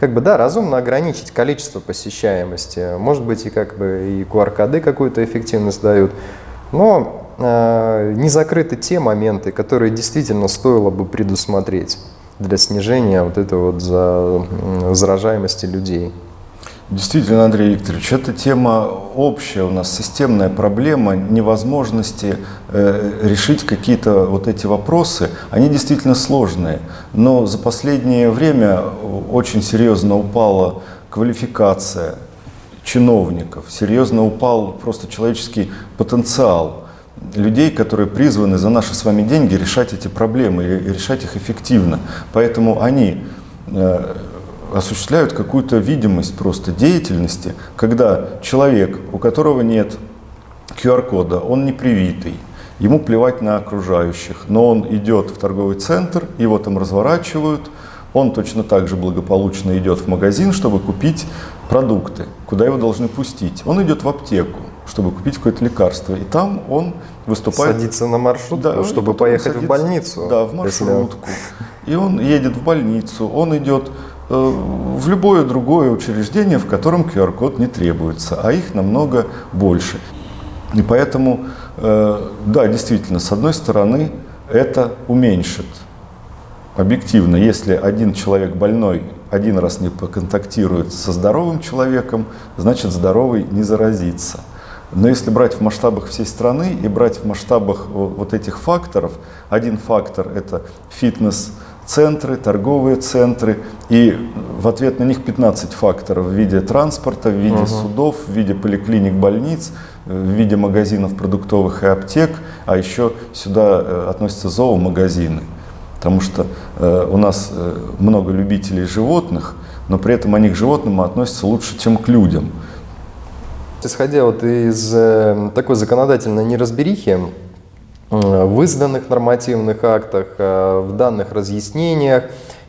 Как бы, да, разумно ограничить количество посещаемости. Может быть, и как бы и QR-коды какую-то эффективность дают. Но э, не закрыты те моменты, которые действительно стоило бы предусмотреть для снижения вот этой вот за, заражаемости людей. Действительно, Андрей Викторович, эта тема общая у нас, системная проблема невозможности э, решить какие-то вот эти вопросы. Они действительно сложные, но за последнее время очень серьезно упала квалификация чиновников, серьезно упал просто человеческий потенциал людей, которые призваны за наши с вами деньги решать эти проблемы и решать их эффективно. Поэтому они э, осуществляют какую-то видимость просто деятельности, когда человек, у которого нет QR-кода, он не привитый, ему плевать на окружающих, но он идет в торговый центр, его там разворачивают, он точно так же благополучно идет в магазин, чтобы купить продукты, куда его должны пустить. Он идет в аптеку, чтобы купить какое-то лекарство, и там он выступает... Садится на маршрутку, да, чтобы поехать садится, в больницу. Да, в маршрутку. Если... И он едет в больницу, он идет в любое другое учреждение, в котором QR-код не требуется, а их намного больше. И поэтому, э, да, действительно, с одной стороны, это уменьшит объективно, если один человек больной один раз не поконтактирует со здоровым человеком, значит здоровый не заразится. Но если брать в масштабах всей страны и брать в масштабах вот этих факторов, один фактор – это фитнес – центры, торговые центры, и в ответ на них 15 факторов в виде транспорта, в виде угу. судов, в виде поликлиник, больниц, в виде магазинов продуктовых и аптек, а еще сюда э, относятся зоомагазины, потому что э, у нас э, много любителей животных, но при этом они к животным относятся лучше, чем к людям. Исходя вот из такой законодательной неразберихи, в изданных нормативных актах, э, в данных разъяснениях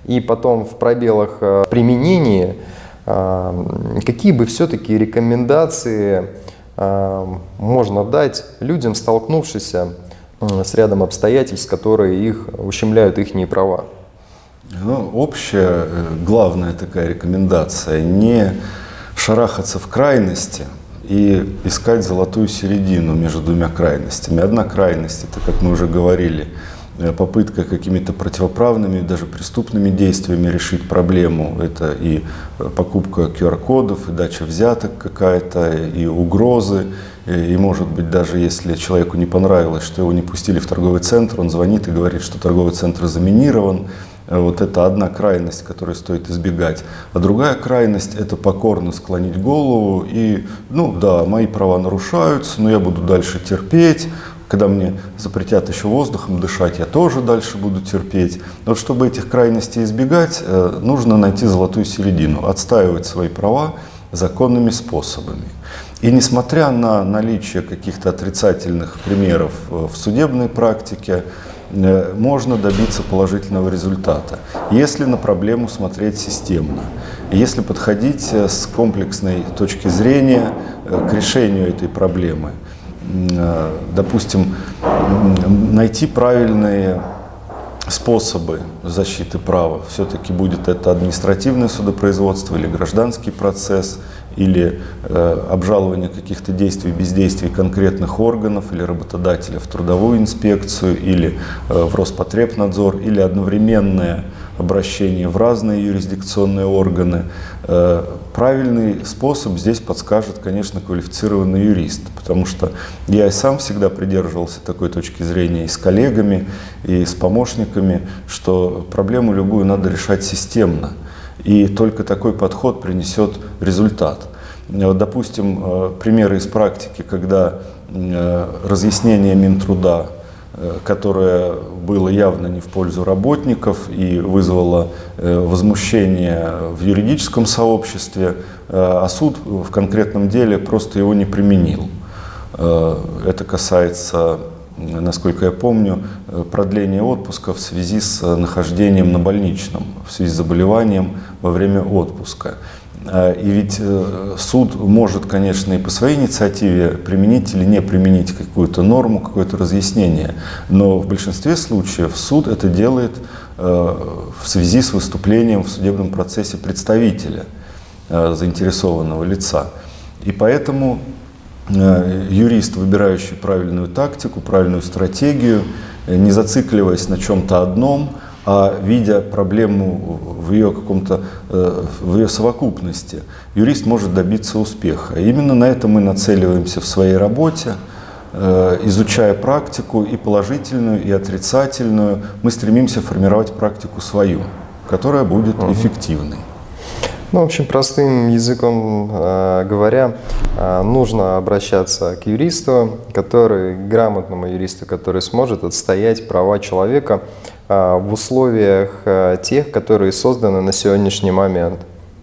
и потом в пробелах э, применения, э, какие бы все-таки рекомендации можно дать людям, столкнувшимся с рядом обстоятельств, которые их ущемляют их права? Ну, общая, главная такая рекомендация – не шарахаться в крайности – и искать золотую середину между двумя крайностями. Одна крайность, это, как мы уже говорили, э, попытка какими-то противоправными, даже преступными действиями решить проблему. Это и э, покупка QR-кодов, и дача взяток какая-то, и угрозы. И, может быть, даже если человеку не понравилось, что его не пустили в торговый центр, он звонит и говорит, что торговый центр заминирован, Э, вот это одна крайность, которую стоит избегать. А другая крайность – это покорно склонить голову и, ну да, мои права нарушаются, но я буду дальше терпеть. Когда мне запретят еще воздухом дышать, я тоже дальше буду терпеть. Но чтобы этих крайностей избегать, э, нужно найти золотую середину, отстаивать свои права законными способами. И несмотря на наличие каких-то отрицательных примеров э, в судебной практике, Э, можно добиться положительного результата, если на проблему смотреть системно, если подходить э, с комплексной точки зрения э, к решению этой проблемы. Допустим, найти правильные способы защиты права. Все-таки будет это административное судопроизводство или гражданский процесс – или э, обжалование каких-то действий, бездействий конкретных органов или работодателя в трудовую инспекцию, или э, в Роспотребнадзор, или одновременное обращение в разные юрисдикционные органы. Э, правильный способ здесь подскажет, конечно, квалифицированный юрист, потому что я и сам всегда придерживался такой точки зрения и с коллегами, и с помощниками, что проблему любую надо решать системно. И только такой подход принесет результат. Вот, допустим, э, примеры из практики, когда э, разъяснение Минтруда, э, которое было явно не в пользу работников и вызвало возмущение в юридическом сообществе, а суд в конкретном деле просто его не применил. Это касается насколько я помню, э, продление отпуска в связи с э, нахождением на больничном, в связи с заболеванием во время отпуска. Э, и ведь суд может, конечно, и по своей инициативе применить или не применить какую-то норму, какое-то разъяснение, но в большинстве случаев суд это делает в связи с выступлением в судебном процессе представителя заинтересованного лица. И поэтому юрист, выбирающий правильную тактику, правильную стратегию, не зацикливаясь на чем-то одном, а видя проблему в ее каком-то, э, в ее совокупности, юрист может добиться успеха. И именно на это мы нацеливаемся в своей работе, э, изучая практику и положительную, и отрицательную, мы стремимся формировать практику свою, которая будет эффективной. Ну, в общем, простым языком э, говоря, э, нужно обращаться к юристу, который, грамотному юристу, который сможет отстоять права человека э, в условиях э, тех, которые созданы на сегодняшний момент.